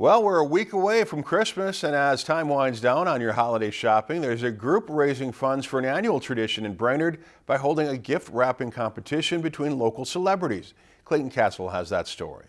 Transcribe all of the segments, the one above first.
Well, we're a week away from Christmas, and as time winds down on your holiday shopping, there's a group raising funds for an annual tradition in Brainerd by holding a gift wrapping competition between local celebrities. Clayton Castle has that story.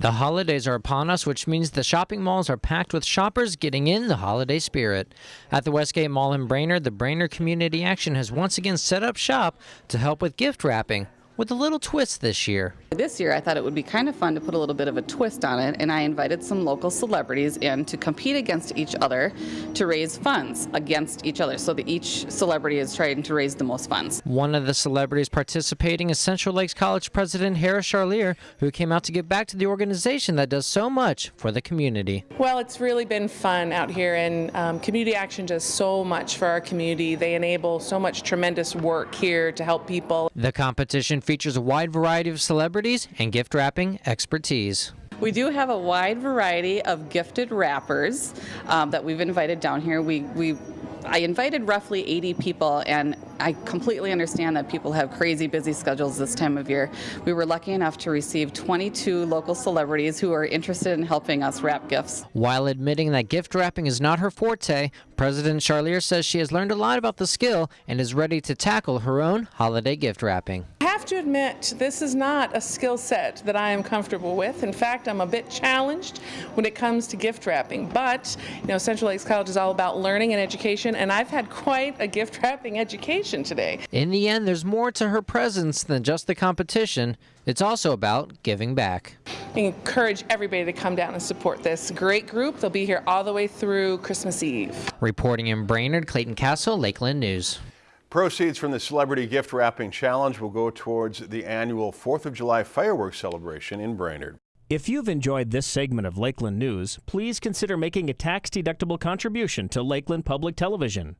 The holidays are upon us, which means the shopping malls are packed with shoppers getting in the holiday spirit. At the Westgate Mall in Brainerd, the Brainerd Community Action has once again set up shop to help with gift wrapping with a little twist this year. This year, I thought it would be kind of fun to put a little bit of a twist on it, and I invited some local celebrities in to compete against each other to raise funds against each other, so that each celebrity is trying to raise the most funds. One of the celebrities participating is Central Lakes College President Hara Charlier, who came out to give back to the organization that does so much for the community. Well, it's really been fun out here, and um, Community Action does so much for our community. They enable so much tremendous work here to help people. The competition features a wide variety of celebrities and gift wrapping expertise. We do have a wide variety of gifted wrappers um, that we've invited down here. We, we I invited roughly 80 people, and I completely understand that people have crazy busy schedules this time of year. We were lucky enough to receive 22 local celebrities who are interested in helping us wrap gifts. While admitting that gift wrapping is not her forte, President Charlier says she has learned a lot about the skill and is ready to tackle her own holiday gift wrapping I have to admit, this is not a skill set that I am comfortable with. In fact, I'm a bit challenged when it comes to gift wrapping. But, you know, Central Lakes College is all about learning and education, and I've had quite a gift wrapping education today. In the end, there's more to her presence than just the competition. It's also about giving back. I encourage everybody to come down and support this great group. They'll be here all the way through Christmas Eve. Reporting in Brainerd, Clayton Castle, Lakeland News. Proceeds from the Celebrity Gift Wrapping Challenge will go towards the annual 4th of July fireworks celebration in Brainerd. If you've enjoyed this segment of Lakeland News, please consider making a tax-deductible contribution to Lakeland Public Television.